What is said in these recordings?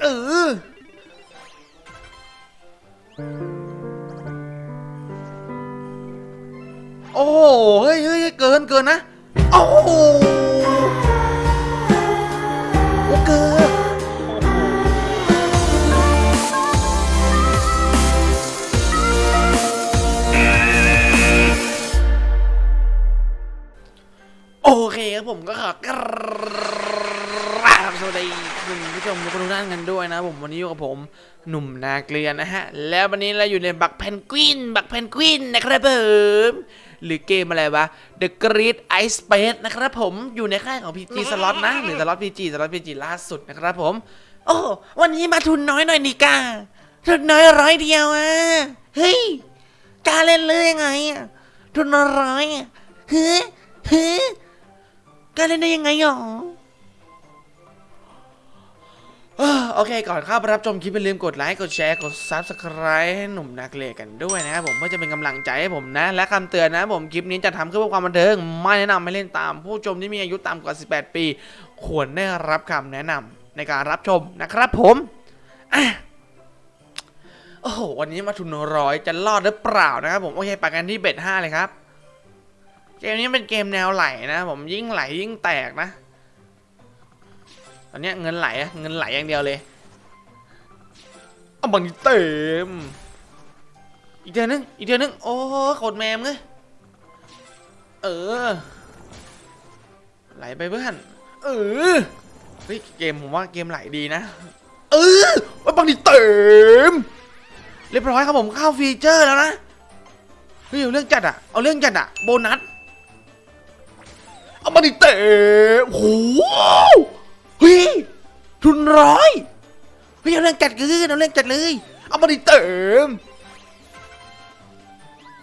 เออโอ้โหเฮ้ยเฮ้ยเฮ้ยเกินเกินนะ โอ้โหโอ้เกินโอเคครับผมก็ขอก วัสดีคุณผู้ชมทุกท่านกันด้วยนะผมวันนี้อยู่กับผมหนุ่มนาเกลียนนะฮะ แล้ววันนี้เราอยู่ในบักเพนกวิน บักเพนกวินนะครับผมหรือเกมอะไรวะ The Great Ice Space นะครับผมอยู่ในค่ายของ PG Slot นะหรือ Slot PG Slot PG ล่าสุดนะครับผม โอ้วันนี้มาทุนน้อยหน่อยนี่กาทุนน้อยร้อยเดียวอะเฮ้ยกล้าเล่นเลยยังไงอะทุนร้อยอะเฮ้ยเฮ้ยกล้าเล่นได้ยังไงหรอ โอเค ก่อนเข้าไปรับชมคลิปอย่าลืมกดไลค์ กดแชร์ กด Subscribe ให้หนุ่มนักเลงกันด้วยนะครับผมเพื่อจะเป็นกำลังใจให้ผมนะ และคำเตือนนะผมคลิปนี้จะทำขึ้นเพื่อความบันเทิง ไม่แนะนำให้เล่นตาม ผู้ชมที่มีอายุต่ำกว่า 18 ปี ควรได้รับคำแนะนำในการรับชมนะครับผมอโอ้โห วันนี้มาทุนร้อยจะรอดหรือเปล่านะครับผม โอเคไปกันที่เบ็ดห้าเลยครับ เกมนี้เป็นเกมแนวไหลนะผมยิ่งไหลยิ่งแตกนะ อนเนี้ยเงินไหลอะเงินไหลอย่างเดียวเลยเอาบังเต็มอีกเดือนนึงอีกเดือนนึงโอ้โคตรแมมเลยเออ ไหลไปเพื่อนเออเฮ้ยเกมผมว่าเกมไหลดีนะ เออว่าบังเต็มเรียบร้อยครับผมเข้าฟีเจอร์แล้วนะเฮ้ยเอาเรื่องจัดอะเอาเรื่องจัดอะโบนัสเอามาดิเตะโอ้โหเฮ้ย ทุนร้อยเฮ้ยเอาเรื่องจัดเกินเอาเรื่องจัดเลย เอามาดิเตะ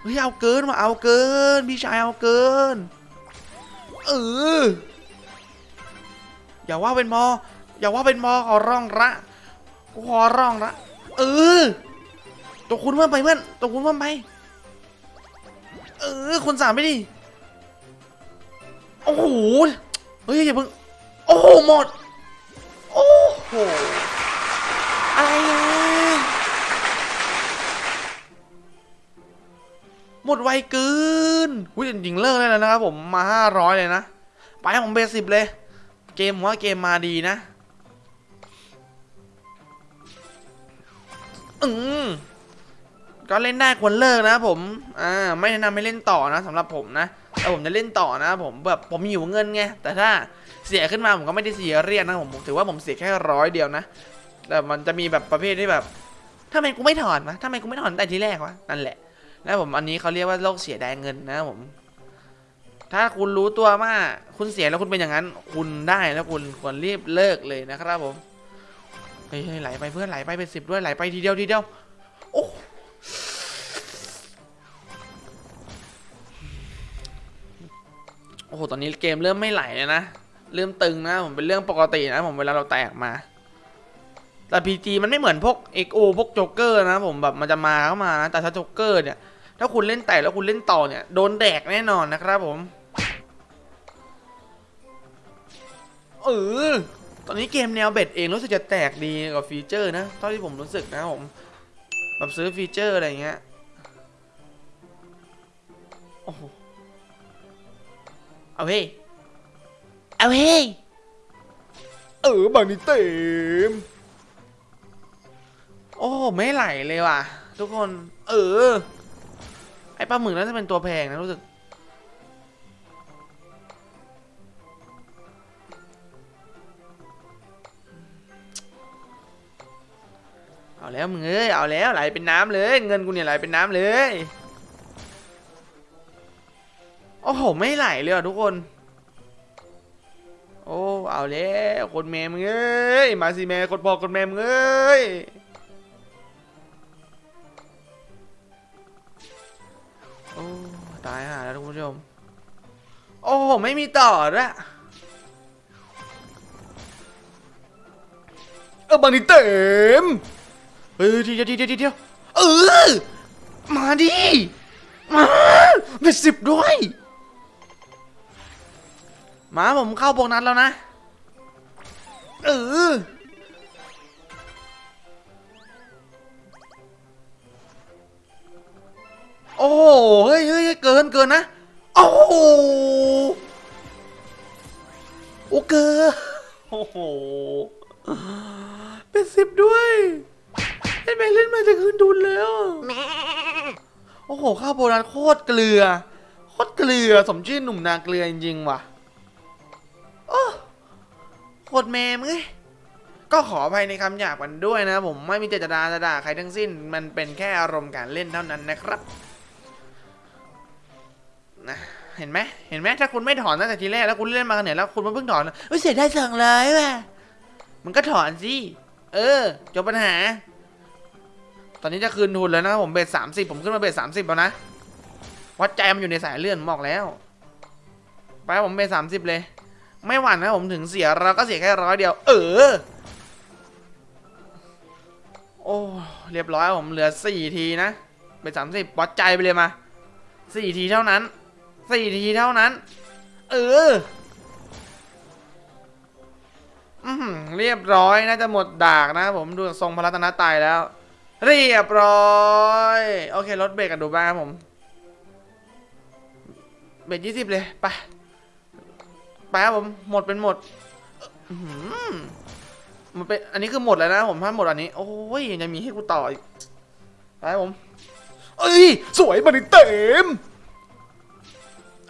เฮ้ยเอาเกินมาเอาเกินพี่ชายเอาเกินเอออย่าว่าเป็นมอ อย่าว่าเป็นมอขอร้องละกูขอร้องละเออตัวคุณเพิ่มไปเพื่อนตัวคุณเพิ่มไปเออคุณสามไปดิโอ้โหเฮ้ยอย่าเพิ่งโอ้โหหมด โห อะไรอะ หมดไวเกินอุ้ยจริงเลิกได้แล้วนะครับผมมาห้าร้อยเลยนะ ไปให้ผมเบสิบเลย เกมผมว่าเกมมาดีนะ อืมก็เล่นได้ควรเลิกนะผม อ่า ไม่แนะนำให้เล่นต่อนะสำหรับผมนะ แต่ผมจะเล่นต่อนะผมแบบผมหิวเงินไงแต่ถ้าเสียขึ้นมาผมก็ไม่ได้เสียเรียกนะผมถือว่าผมเสียแค่ร้อยเดียวนะ แต่มันจะมีแบบประเภทที่แบบทำไมกูไม่ถอนวะทำไมกูไม่ถอนแต่ทีแรกวะนั่นแหละแล้วผมอันนี้เขาเรียกว่าโรคเสียดายเงินนะผม ถ้าคุณรู้ตัวว่าคุณเสียแล้วคุณเป็นอย่างนั้น คุณได้แล้วคุณควรรีบเลิกเลยนะครับผมเฮ้ยไหลไปเพื่อนไหลไปเป็นสิบด้วยไหลไปทีเดียวทีเดียว โอ้โห ตอนนี้เกมเริ่มไม่ไหลเลยนะ เริ่มตึงนะ ผมเป็นเรื่องปกตินะผมเวลาเราแตกมา แต่ PG มันไม่เหมือนพวก XO พวกโจ๊กเกอร์นะผมแบบมันจะมาเข้ามานะ แต่ถ้าโจ๊กเกอร์เนี่ย ถ้าคุณเล่นแตกแล้วคุณเล่นต่อเนี่ย โดนแดกแน่นอนนะครับผม เออ ตอนนี้เกมแนว bet เองรู้สึกจะแตกดีกว่า feature นะ เท่าที่ผมรู้สึกนะผม แบบซื้อ feature อะไรเงี้ย โอ้โห เอาเฮ้ยเอาเฮ้ยเออบางนี้เต็ม โอ้ไม่ไหลเลยว่ะ ทุกคน เออ ไอ้ปลาหมึกน่าจะเป็นตัวแพงนะรู้สึก เอาแล้วมึงเอ้ย เอาแล้วไหลเป็นน้ำเลย เงินกูเนี่ยไหลเป็นน้ำเลย โอ้โหไม่ไหลเลยอะทุกคน โอ้ เอาแล้วคนแม่มึงเอ้ย มาสิแม่คนพ่อคนแม่มึงเอ้ยโอ้ตายห่าแล้วทุกผู้ชม โอ้โหไม่มีต่อละเออบางทีเต็มเฮ้ยทีเดียวทีเดียวทีเดียวเออ มาดิ มาเป็นสิบด้วย มาผมเข้าโบนัสแล้วนะเออโอ้เฮ้ยเฮ้ยเกินเกินนะ โอ้โหโอ้เกินโอ้โห เป็นสิบด้วยเล่นไปเล่นมาจะคืนดุนแล้วโอ้โห ข้าโบราณโคตรเกลือ โคตรเกลือ สมชื่อหนุ่มนาเกลือจริงๆว่ะ โคตรแมมเอ้ก็ขออภัยในคำหยาบกันด้วยนะ ผมไม่มีเจตนาจะด่าใครทั้งสิ้น มันเป็นแค่อารมณ์การเล่นเท่านั้นนะครับนะเห็นไหมเห็นไหมถ้าคุณไม่ถอนตั้งแต่ทีแรกแล้วคุณเล่นมาขนาดแล้วคุณมาเพิ่งถอนเฮ้ยเสียได้สั่งเลยว่ะมันก็ถอนสิเออจบปัญหา ตอนนี้จะคืนทุนแล้วนะผมเบสสามสิบผมขึ้นมาเบสสามสิบแล้วนะวัดใจมันอยู่ในสายเลื่อนผมบอกแล้ว ไปผมเบสสามสิบเลย ไม่หวั่นนะผมถึงเสียเราก็เสียแค่ร้อยเดียว เออ โอ้เรียบร้อยผมเหลือสี่ทีนะเบสสามสิบวัดใจไปเลยมาสี่ทีเท่านั้นสี่ทีเท่านั้น เอออือหือเรียบร้อยน่าจะหมดดากนะผมดูทรงพระรัตนาตรัยแล้ว เรียบร้อย โอเครถเบรกกันดูบ้างครับผม เบรกยี่สิบเลย ไป ไปครับผมหมดเป็นหมดอื้อหือมันเป็นอันนี้คือหมดแล้วนะผมถ้าหมดอันนี้ โอ้ยยังมีให้กูต่ออีกไปครับผมเอ้ยสวยมาดิเต็ม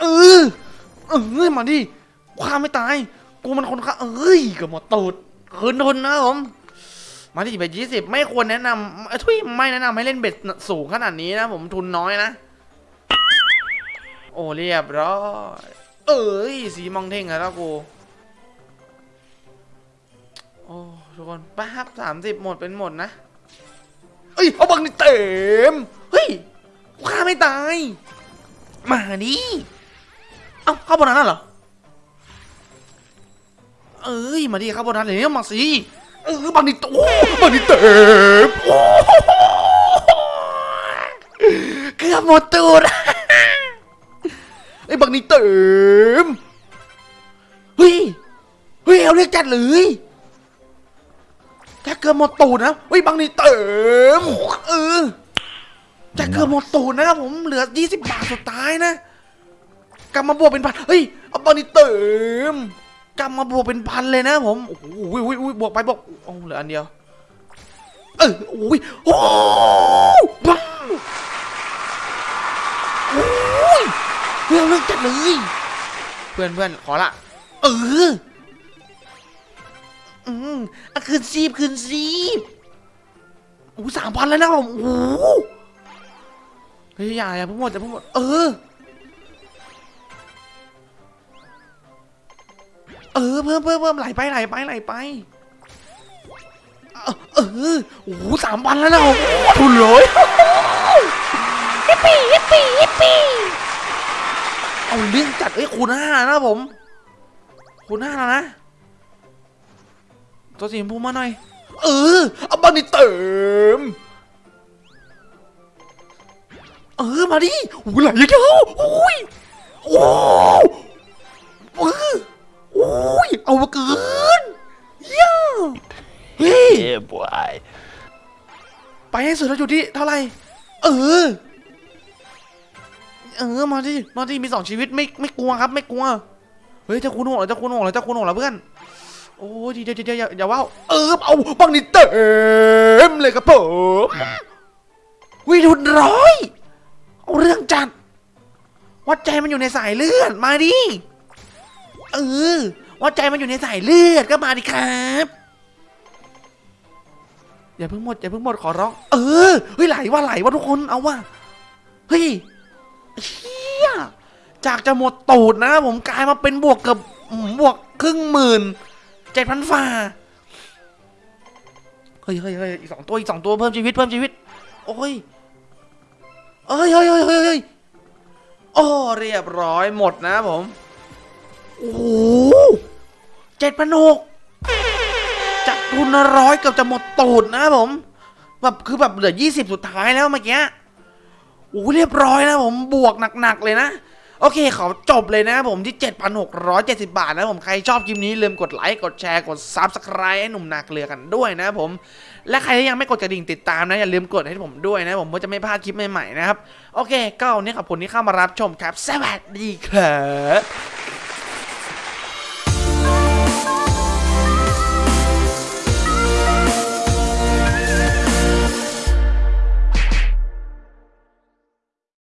เออเออมาดิความไม่ตาย กูมันคนฆ่าเอ้ยเกับหมดตูดคืนทุนนะครับผมมาที่เบ็ดยี่สิบไม่ควรแนะนำเอ้ยทุยไม่แนะนำให้เล่นเบ็ดสูงขนาดนี้นะผมทุนน้อยนะ โอ้เรียบร้อย เอ้ยสีมองเท่งแล้วกูโอ้ทุกคนไปครับสามสิบหมดเป็นหมดนะเอ้ยเอาบังนี่เต็มเฮ้ยกูฆ่าไม่ตายมาดิเอ้าเข้าบนนั้นเหรอเอ้ยมาดิเข้าบนนั้นเลยเนี่มาสิเออบังนี่โอ้บังนี่เต็มโอ้เกือบหมดตูด ไอ้บังนี่เต็มเฮ้ยเฮ้ยเอาเรียกจัดเลยแจะเกือบหมดตูดนะเฮ้ยบังนี่เต็มเออจะเกือบหมดตูดนะครับผมเหลือ 20 บาทสุดท้ายนะกลับมาบวกเป็นพันเฮ้ยเอาบังนี่เต็มกลับมาบวกเป็นพันเลยนะผมโอ้โหอุ้ยอุ้ยอุ้ยบวกไปบวกโอ้เหลืออันเดียวเออโอ้ยโอ้บ้าโอ้ย เพื่อนเลิกจัดเลย เพื่อนเพื่อนขอละ เออ อืมอะคืนซีบคืนซีบโอ้สามพันแล้วนะผมโอ้โหเฮ้ยอย่าอย่าเพิ่งหมดอย่าเพิ่งหมด เออ เออ เพิ่มเพิ่มเพิ่มไหลไปไหลไปไหลไป เออเออโอ้โหสามพันแล้วนะโอ้โหทุนเลยฮิปปี้ฮิปปี้ฮิปปี้ เอาเรื่องจัดเอ้ยคูณห้านะผม คูณห้าแล้วนะ ตัวสีชมพูมาหน่อย เออ เอาบันนี่เติม เออ มาดิโอ้โหไหลเยอะๆโอ้ยโอ้เออโอ้ย เอามาเกินเย่าเฮ้ย Yeah, boy. ไปให้สุดแล้วอยู่ที่เท่าไหร่ เออ เออมาดิมาดิมีสองชีวิตไม่ไม่กลัวครับ ไม่กลัวเฮ้ยเจะคุณหกเหรอเจะคุณหกเหรอเจะคุณหกเหรอเพื่อนโอ้ยเดี๋ยวเดี๋ยวเดี๋ยวอย่าอย่าว่าวเออเอาบังนี่เต็มเลยครับผมวิทุนร้อยเอาเรื่องจัดวัดใจมันอยู่ในสายเลือดมาดิเออว่าใจมันอยู่ในสายเลือดก็มาดิครับอย่าเพิ่งหมดอย่าเพิ่งหมดขอร้อง เออเฮ้ยไหลว่าไหลว่าทุกคนเอาว่าเฮ้ย เฮียจากจะหมดตูดนะผมกลายมาเป็นบวกเกับบวกครึ่งหมื่นเจ็ดพันฝ่าเฮ้ยเฮ้ยเฮ้ยอีกสองตัวอีกสองตัวเพิ่มชีวิตเพิ่มชีวิต โอ้ยเอ้ยเฮ้ยเฮ้ยเฮ้ยเฮ้ยโอ้เรียบร้อยหมดนะผม โอ้โหเจ็ดพันหกจากทุนร้อยเกือบจะหมดตูดนะผมแบบคือแบบเหลือยี่สิบสุดท้ายแล้วเมื่อกี้ อ้โหเรียบร้อยนะผมบวกหนักๆเลยนะโอเคขอจบเลยนะผมที่ 7,670 บาทนะครับผมใครชอบคลิปนี้ลืมกดไลค์ กดแชร์ กด Subscribe ให้หนุ่มนาเกลือกันด้วยนะผม และใครที่ยังไม่กดกระดิ่งติดตามนะ อย่าลืมกดให้ผมด้วยนะผมเพื่อจะไม่พลาดคลิปใหม่ๆนะครับ โอเค ก็วันนี้ขอบคุณที่เข้ามารับชมครับ สวัสดีครับ